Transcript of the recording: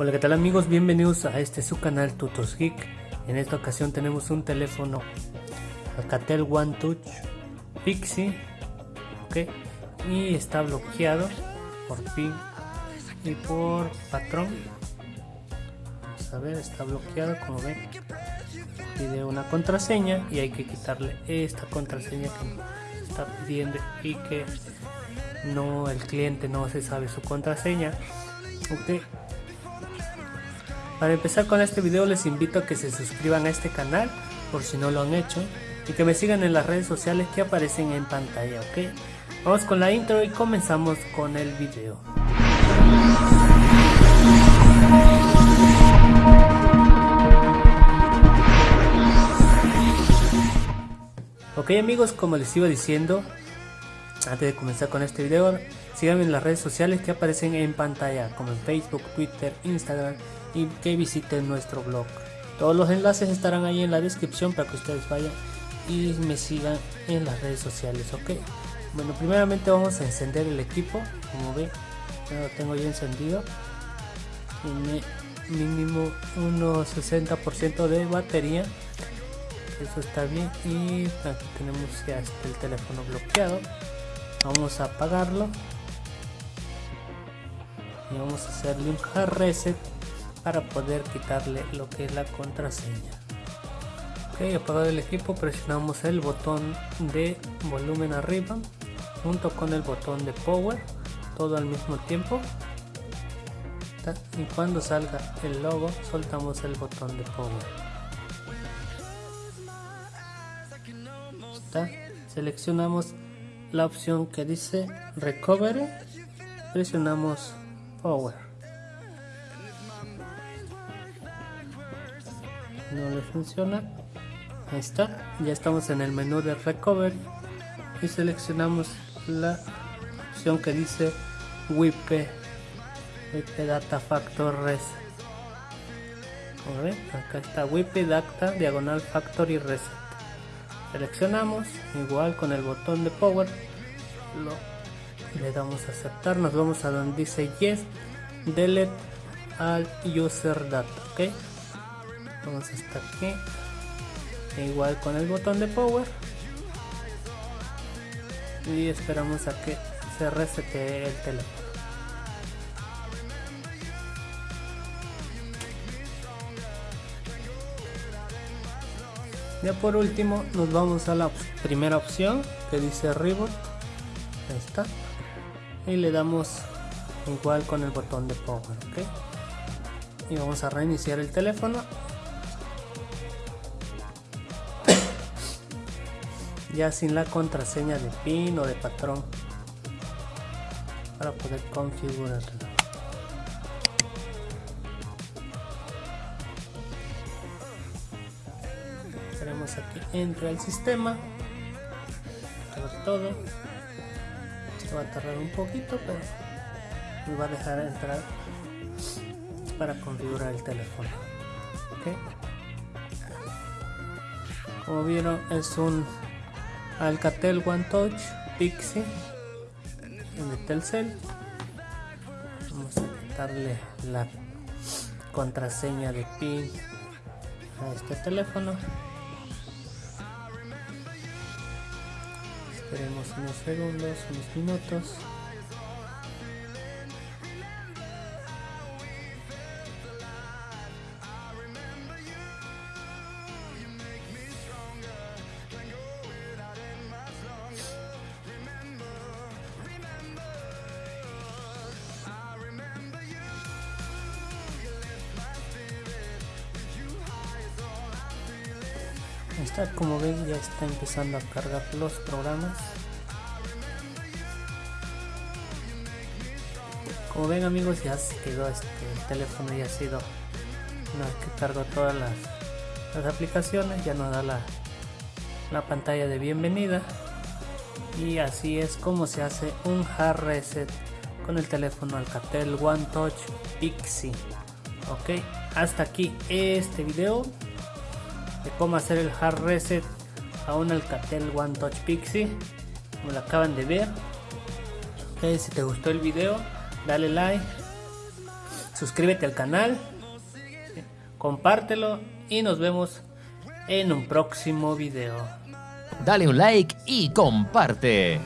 Hola qué tal amigos, bienvenidos a este su canal Tutos Geek. En esta ocasión tenemos un teléfono Alcatel One Touch Pixie, ok, y está bloqueado por pin y por patrón. Vamos a ver, está bloqueado como ven. Pide una contraseña y hay que quitarle esta contraseña que está pidiendo y que no el cliente no se sabe su contraseña. Ok, para empezar con este video les invito a que se suscriban a este canal por si no lo han hecho y que me sigan en las redes sociales que aparecen en pantalla, ¿ok? Vamos con la intro y comenzamos con el video. Ok amigos, como les iba diciendo, antes de comenzar con este video, síganme en las redes sociales que aparecen en pantalla, como en Facebook, Twitter, Instagram y que visiten nuestro blog. Todos los enlaces estarán ahí en la descripción para que ustedes vayan y me sigan en las redes sociales, ok. Bueno, primeramente vamos a encender el equipo, como ven, ya lo tengo ya encendido. Tiene mínimo unos 60% de batería, eso está bien. Y aquí tenemos ya el teléfono bloqueado. Vamos a apagarlo y vamos a hacerle un hard reset para poder quitarle lo que es la contraseña. Ok apagado el equipo presionamos el botón de volumen arriba junto con el botón de power todo al mismo tiempo. Y cuando salga el logo soltamos el botón de power. Seleccionamos la opción que dice recovery presionamos power no le funciona. Ahí está ya estamos en el menú de recovery y seleccionamos la opción que dice WIP Data Factor ven acá está WIP Data Diagonal Factory Reset. Seleccionamos igual con el botón de Power lo, le damos a aceptar nos vamos a donde dice Yes Delete al User Data ok vamos hasta aquí. E igual con el botón de power. Y esperamos a que se resete el teléfono. Ya por último nos vamos a la primera opción que dice reboot. Ahí está. Y le damos igual con el botón de power ok y vamos a reiniciar el teléfono ya sin la contraseña de pin o de patrón para poder configurarlo tenemos aquí entra el sistema sobre todo. Esto va a tardar un poquito pero me va a dejar entrar para configurar el teléfono como vieron es un Alcatel One Touch Pixie de Telcel. Vamos a quitarle la contraseña de pin a este teléfono. Esperemos unos segundos unos minutos está como ven ya está empezando a cargar los programas. Como ven amigos ya se quedó este teléfono ya ha sido una vez que cargo todas las, aplicaciones ya nos da la, la pantalla de bienvenida. Y así es como se hace un hard reset con el teléfono Alcatel One Touch Pixie. Ok hasta aquí este video cómo hacer el hard reset a un Alcatel One Touch Pixie como lo acaban de ver si te gustó el video dale like suscríbete al canal, compártelo y nos vemos en un próximo video. Dale un like y comparte.